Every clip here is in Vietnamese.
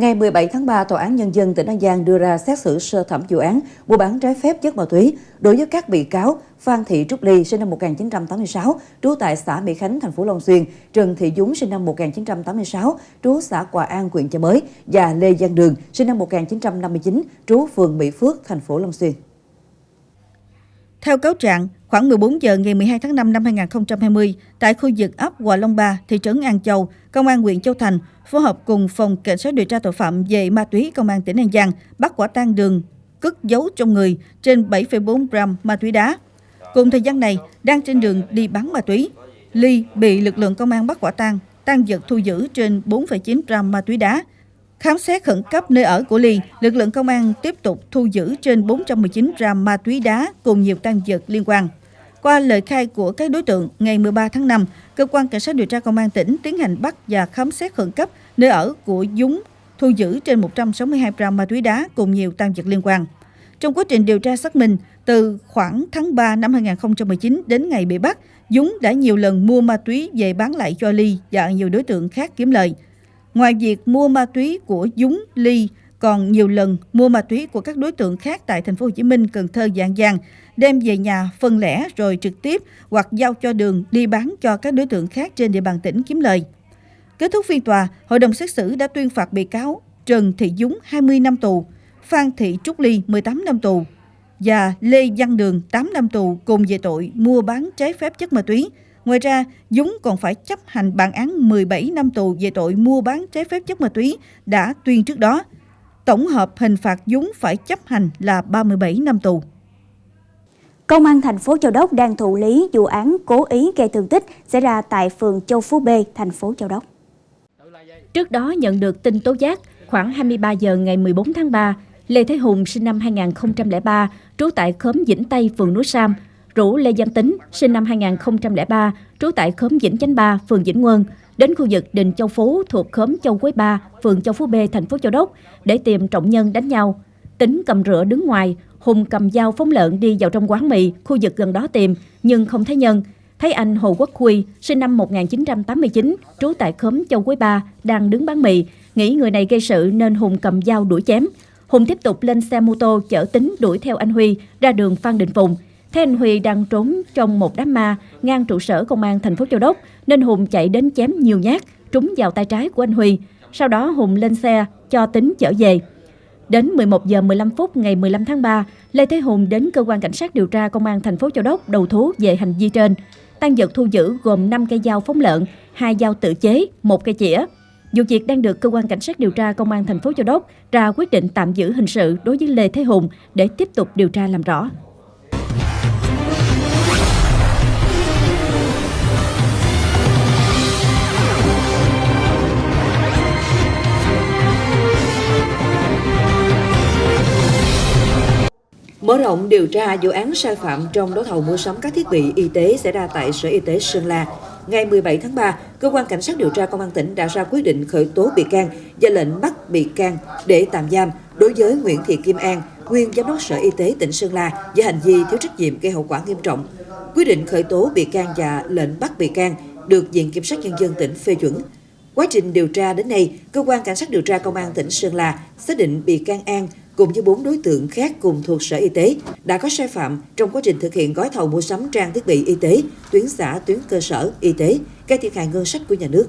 Ngày 17 tháng 3, Tòa án Nhân dân tỉnh An Giang đưa ra xét xử sơ thẩm vụ án mua bán trái phép chất ma túy đối với các bị cáo Phan Thị Trúc Ly, sinh năm 1986, trú tại xã Mỹ Khánh, thành phố Long Xuyên, Trần Thị Dúng, sinh năm 1986, trú xã Quà An, huyện Chợ Mới và Lê Giang Đường, sinh năm 1959, trú phường Mỹ Phước, thành phố Long Xuyên. Theo cáo trạng, khoảng 14 giờ ngày 12 tháng 5 năm 2020, tại khu vực ấp Hòa Long Ba, thị trấn An Châu, Công an huyện Châu Thành phối hợp cùng Phòng Cảnh sát điều tra tội phạm về ma túy Công an tỉnh An Giang bắt quả tang đường cất giấu trong người trên 7,4 gram ma túy đá. Cùng thời gian này, đang trên đường đi bán ma túy, Ly bị lực lượng công an bắt quả tang, tăng vật thu giữ trên 4,9 gram ma túy đá. Khám xét khẩn cấp nơi ở của Ly, lực lượng công an tiếp tục thu giữ trên 419 gram ma túy đá cùng nhiều tăng vật liên quan. Qua lời khai của các đối tượng, ngày 13 tháng 5, cơ quan cảnh sát điều tra công an tỉnh tiến hành bắt và khám xét khẩn cấp nơi ở của Dúng, thu giữ trên 162 gram ma túy đá cùng nhiều tăng vật liên quan. Trong quá trình điều tra xác minh, từ khoảng tháng 3 năm 2019 đến ngày bị bắt, Dúng đã nhiều lần mua ma túy về bán lại cho Ly và nhiều đối tượng khác kiếm lời. Ngoài việc mua ma túy của Dúng, Ly còn nhiều lần mua ma túy của các đối tượng khác tại thành phố Hồ Chí Minh, Cần Thơ, Dạng Giang, đem về nhà phân lẻ rồi trực tiếp hoặc giao cho đường đi bán cho các đối tượng khác trên địa bàn tỉnh kiếm lời. Kết thúc phiên tòa, hội đồng xét xử đã tuyên phạt bị cáo Trần Thị Dúng 20 năm tù, Phan Thị Trúc Ly 18 năm tù và Lê Văn Đường 8 năm tù cùng về tội mua bán trái phép chất ma túy. Ngoài ra, Dúng còn phải chấp hành bản án 17 năm tù về tội mua bán trái phép chất ma túy đã tuyên trước đó. Tổng hợp hình phạt Dúng phải chấp hành là 37 năm tù. Công an thành phố Châu Đốc đang thụ lý vụ án cố ý gây thương tích xảy ra tại phường Châu Phú B, thành phố Châu Đốc. Trước đó nhận được tin tố giác, khoảng 23 giờ ngày 14 tháng 3, Lê Thế Hùng sinh năm 2003, trú tại khóm Vĩnh Tây, phường Núi Sam, rủ Lê Văn Tính sinh năm 2003, trú tại khóm Vĩnh Chánh 3, phường Vĩnh Nguồn, đến khu vực đình Châu Phú thuộc khóm Châu Quế 3, phường Châu Phú B, thành phố Châu Đốc để tìm trọng nhân đánh nhau. Tính cầm rửa đứng ngoài, Hùng cầm dao phóng lợn đi vào trong quán mì, khu vực gần đó tìm, nhưng không thấy nhân. Thấy anh Hồ Quốc Huy, sinh năm 1989, trú tại khóm Châu Quế Ba, đang đứng bán mì, nghĩ người này gây sự nên Hùng cầm dao đuổi chém. Hùng tiếp tục lên xe mô tô chở tính đuổi theo anh Huy ra đường Phan Đình Phùng. Thấy anh Huy đang trốn trong một đám ma ngang trụ sở công an thành phố Châu Đốc nên Hùng chạy đến chém nhiều nhát trúng vào tay trái của anh Huy. Sau đó Hùng lên xe cho tính chở về. Đến 11 giờ 15 phút ngày 15 tháng 3, Lê Thế Hùng đến cơ quan cảnh sát điều tra công an thành phố Châu Đốc đầu thú về hành vi trên. Tăng vật thu giữ gồm 5 cây dao phóng lợn, hai dao tự chế, một cây chĩa. Vụ việc đang được cơ quan cảnh sát điều tra công an thành phố Châu Đốc ra quyết định tạm giữ hình sự đối với Lê Thế Hùng để tiếp tục điều tra làm rõ. Mở rộng điều tra vụ án sai phạm trong đấu thầu mua sắm các thiết bị y tế xảy ra tại Sở Y tế Sơn La. Ngày 17 tháng 3, Cơ quan Cảnh sát điều tra Công an tỉnh đã ra quyết định khởi tố bị can và lệnh bắt bị can để tạm giam đối với Nguyễn Thị Kim An, nguyên Giám đốc Sở Y tế tỉnh Sơn La về hành vi thiếu trách nhiệm gây hậu quả nghiêm trọng. Quyết định khởi tố bị can và lệnh bắt bị can được Viện Kiểm sát Nhân dân tỉnh phê chuẩn. Quá trình điều tra đến nay, Cơ quan Cảnh sát điều tra Công an tỉnh Sơn La xác định bị can An cùng với bốn đối tượng khác cùng thuộc Sở Y tế đã có sai phạm trong quá trình thực hiện gói thầu mua sắm trang thiết bị y tế, tuyến xã, tuyến cơ sở, y tế, gây thiệt hại ngân sách của nhà nước.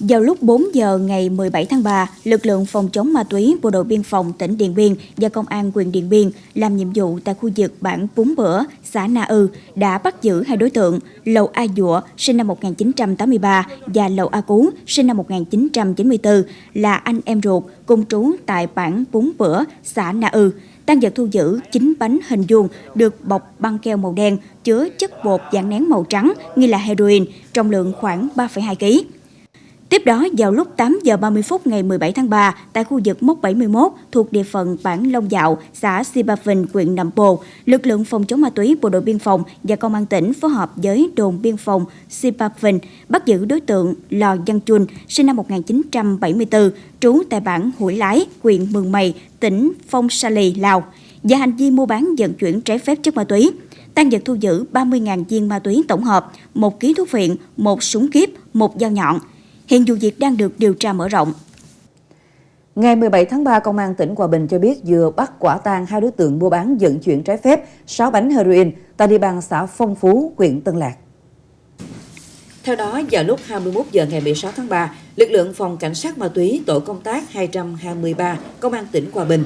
Vào lúc 4 giờ ngày 17 tháng 3, lực lượng phòng chống ma túy Bộ đội Biên phòng tỉnh Điện Biên và Công an quyền Điện Biên làm nhiệm vụ tại khu vực bản Bún Bữa, xã Na Ư đã bắt giữ hai đối tượng Lầu A Dụa sinh năm 1983 và Lầu A Cú sinh năm 1994 là anh em ruột cùng trú tại bản Bún Bữa, xã Na Ư. Tăng vật thu giữ 9 bánh hình vuông được bọc băng keo màu đen chứa chất bột dạng nén màu trắng nghi là heroin, trọng lượng khoảng 3,2 kg. Tiếp đó, vào lúc 8 giờ 30 phút ngày 17 tháng 3, tại khu vực mốc 71 thuộc địa phận bản Long Dạo, xã Sipa Phình, huyện Nậm Pồ, lực lượng phòng chống ma túy Bộ đội Biên phòng và Công an tỉnh phối hợp với đồn biên phòng Sipa Phình bắt giữ đối tượng Lò Văn Chun, sinh năm 1974, trú tại bản Hủy Lái, huyện Mường Mày, tỉnh Phong Sa Lì, Lào, và hành vi mua bán vận chuyển trái phép chất ma túy. Tăng vật thu giữ 30.000 viên ma túy tổng hợp, một ký thuốc viện, một súng kíp, một dao nhọn. Hiện vụ việc đang được điều tra mở rộng. Ngày 17 tháng 3, Công an tỉnh Hòa Bình cho biết vừa bắt quả tang hai đối tượng mua bán vận chuyển trái phép 6 bánh heroin tại địa bàn xã Phong Phú, huyện Tân Lạc. Theo đó, vào lúc 21 giờ ngày 16 tháng 3, lực lượng phòng cảnh sát ma túy tổ công tác 223 Công an tỉnh Hòa Bình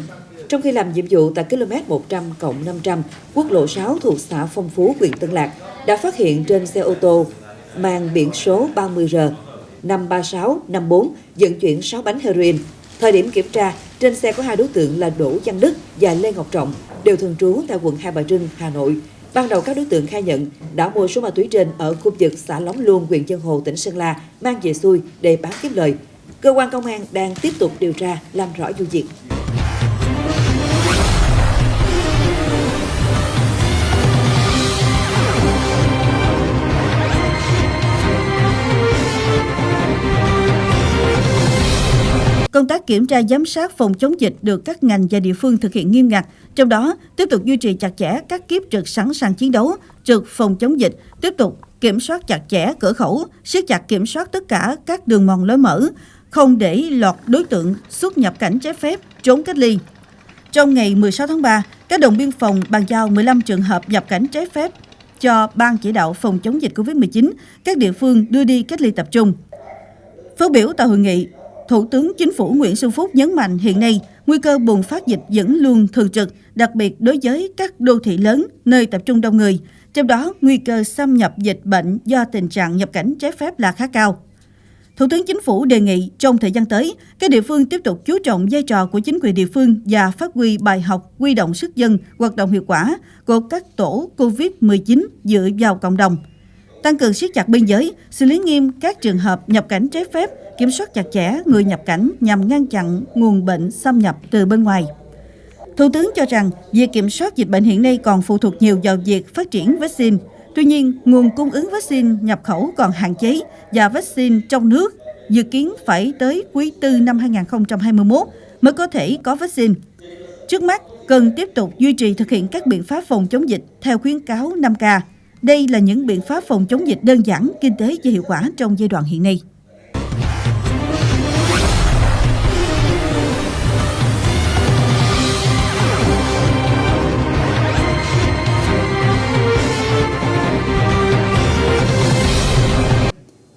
trong khi làm nhiệm vụ tại km 100 cộng 500 quốc lộ 6 thuộc xã Phong Phú, huyện Tân Lạc đã phát hiện trên xe ô tô mang biển số 30R 53654 vận chuyển 6 bánh heroin. Thời điểm kiểm tra, trên xe có hai đối tượng là Đỗ Văn Đức và Lê Ngọc Trọng, đều thường trú tại quận Hai Bà Trưng, Hà Nội. Ban đầu các đối tượng khai nhận đã mua số ma túy trên ở khu vực xã Lóng Luông, huyện Chân Hồ, tỉnh Sơn La, mang về xuôi để bán kiếm lời. Cơ quan công an đang tiếp tục điều tra, làm rõ vụ việc. Công tác kiểm tra giám sát phòng chống dịch được các ngành và địa phương thực hiện nghiêm ngặt, trong đó tiếp tục duy trì chặt chẽ các kiếp trực sẵn sàng chiến đấu, trực phòng chống dịch, tiếp tục kiểm soát chặt chẽ cửa khẩu, siết chặt kiểm soát tất cả các đường mòn lối mở, không để lọt đối tượng xuất nhập cảnh trái phép, trốn cách ly. Trong ngày 16 tháng 3, các đồng biên phòng bàn giao 15 trường hợp nhập cảnh trái phép cho Ban chỉ đạo phòng chống dịch COVID-19, các địa phương đưa đi cách ly tập trung. Phát biểu tại hội nghị, Thủ tướng Chính phủ Nguyễn Xuân Phúc nhấn mạnh hiện nay nguy cơ bùng phát dịch vẫn luôn thường trực, đặc biệt đối với các đô thị lớn, nơi tập trung đông người. Trong đó, nguy cơ xâm nhập dịch bệnh do tình trạng nhập cảnh trái phép là khá cao. Thủ tướng Chính phủ đề nghị trong thời gian tới, các địa phương tiếp tục chú trọng vai trò của chính quyền địa phương và phát huy bài học quy động sức dân, hoạt động hiệu quả của các tổ COVID-19 dựa vào cộng đồng. Tăng cường siết chặt biên giới, xử lý nghiêm các trường hợp nhập cảnh trái phép, kiểm soát chặt chẽ người nhập cảnh nhằm ngăn chặn nguồn bệnh xâm nhập từ bên ngoài. Thủ tướng cho rằng việc kiểm soát dịch bệnh hiện nay còn phụ thuộc nhiều vào việc phát triển vaccine. Tuy nhiên, nguồn cung ứng vaccine nhập khẩu còn hạn chế và vaccine trong nước dự kiến phải tới quý 4 năm 2021 mới có thể có vaccine. Trước mắt, cần tiếp tục duy trì thực hiện các biện pháp phòng chống dịch theo khuyến cáo 5K. Đây là những biện pháp phòng chống dịch đơn giản, kinh tế và hiệu quả trong giai đoạn hiện nay.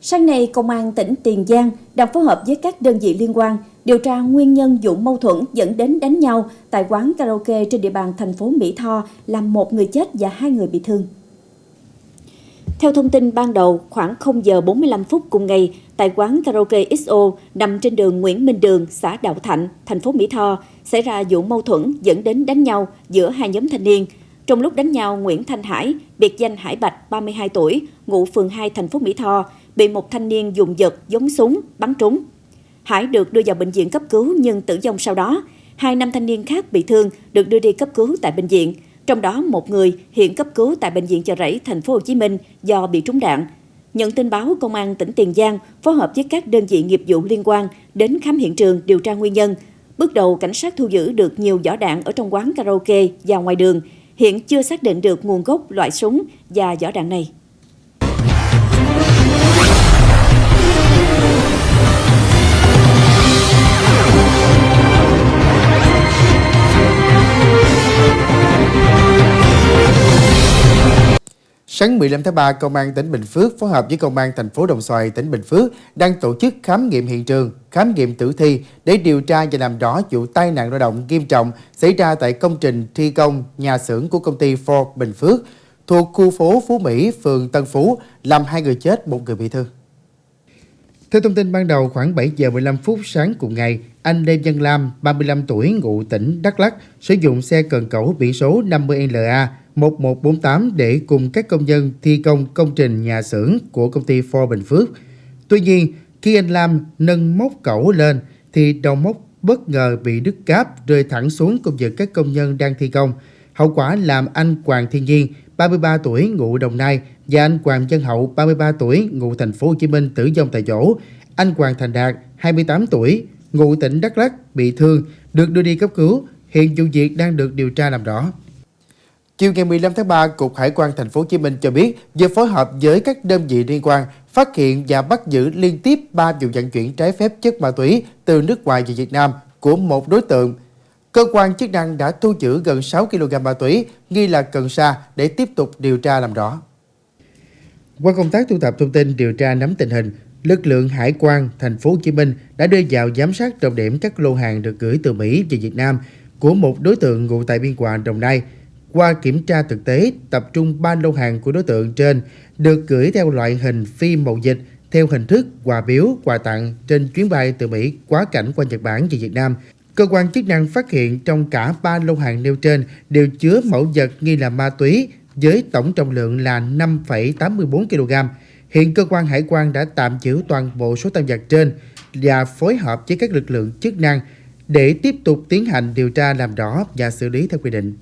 Sáng nay, Công an tỉnh Tiền Giang đang phối hợp với các đơn vị liên quan điều tra nguyên nhân vụ mâu thuẫn dẫn đến đánh nhau tại quán karaoke trên địa bàn thành phố Mỹ Tho làm một người chết và hai người bị thương. Theo thông tin ban đầu, khoảng 0 giờ 45 phút cùng ngày, tại quán karaoke XO nằm trên đường Nguyễn Minh Đường, xã Đạo Thạnh, thành phố Mỹ Tho, xảy ra vụ mâu thuẫn dẫn đến đánh nhau giữa hai nhóm thanh niên. Trong lúc đánh nhau, Nguyễn Thanh Hải, biệt danh Hải Bạch, 32 tuổi, ngụ phường 2 thành phố Mỹ Tho, bị một thanh niên dùng vật giống súng bắn trúng. Hải được đưa vào bệnh viện cấp cứu nhưng tử vong sau đó. Hai nam thanh niên khác bị thương được đưa đi cấp cứu tại bệnh viện. Trong đó một người hiện cấp cứu tại bệnh viện Chợ Rẫy, thành phố Hồ Chí Minh do bị trúng đạn. Nhận tin báo, Công an tỉnh Tiền Giang phối hợp với các đơn vị nghiệp vụ liên quan đến khám hiện trường điều tra nguyên nhân. Bước đầu, cảnh sát thu giữ được nhiều vỏ đạn ở trong quán karaoke và ngoài đường. Hiện chưa xác định được nguồn gốc loại súng và vỏ đạn này. Sáng 15 tháng 3, Công an tỉnh Bình Phước phối hợp với Công an thành phố Đồng Xoài, tỉnh Bình Phước đang tổ chức khám nghiệm hiện trường, khám nghiệm tử thi để điều tra và làm rõ vụ tai nạn lao động nghiêm trọng xảy ra tại công trình thi công nhà xưởng của công ty Ford Bình Phước thuộc khu phố Phú Mỹ, phường Tân Phú, làm hai người chết, một người bị thương. Theo thông tin ban đầu, khoảng 7 giờ 15 phút sáng cùng ngày, anh Lê Văn Lam, 35 tuổi, ngụ tỉnh Đắk Lắk, sử dụng xe cần cẩu biển số 50LA 1148 để cùng các công nhân thi công công trình nhà xưởng của công ty Ford Bình Phước. Tuy nhiên, khi anh Lam nâng móc cẩu lên thì đầu móc bất ngờ bị đứt cáp rơi thẳng xuống cùng với các công nhân đang thi công. Hậu quả làm anh Hoàng Thiên Nhiên, 33 tuổi, ngụ Đồng Nai và anh Hoàng Dân Hậu, 33 tuổi, ngụ thành phố Hồ Chí Minh tử vong tại chỗ. Anh Hoàng Thành Đạt, 28 tuổi, ngụ tỉnh Đắk Lắk bị thương, được đưa đi cấp cứu. Hiện vụ việc đang được điều tra làm rõ. Chiều ngày 15 tháng 3, Cục Hải quan Thành phố Hồ Chí Minh cho biết vừa phối hợp với các đơn vị liên quan phát hiện và bắt giữ liên tiếp 3 vụ vận chuyển trái phép chất ma túy từ nước ngoài về Việt Nam của một đối tượng. Cơ quan chức năng đã thu giữ gần 6 kg ma túy nghi là cần sa để tiếp tục điều tra làm rõ. Qua công tác thu thập thông tin điều tra nắm tình hình, lực lượng hải quan thành phố Hồ Chí Minh đã đưa vào giám sát trọng điểm các lô hàng được gửi từ Mỹ về Việt Nam của một đối tượng ngụ tại Biên Hòa, Đồng Nai. Qua kiểm tra thực tế, tập trung 3 lô hàng của đối tượng trên được gửi theo loại hình phi mậu dịch theo hình thức quà biếu, quà tặng trên chuyến bay từ Mỹ quá cảnh qua Nhật Bản về Việt Nam. Cơ quan chức năng phát hiện trong cả 3 lô hàng nêu trên đều chứa mẫu vật nghi là ma túy với tổng trọng lượng là 5,84 kg. Hiện cơ quan hải quan đã tạm giữ toàn bộ số tăng vật trên và phối hợp với các lực lượng chức năng để tiếp tục tiến hành điều tra làm rõ và xử lý theo quy định.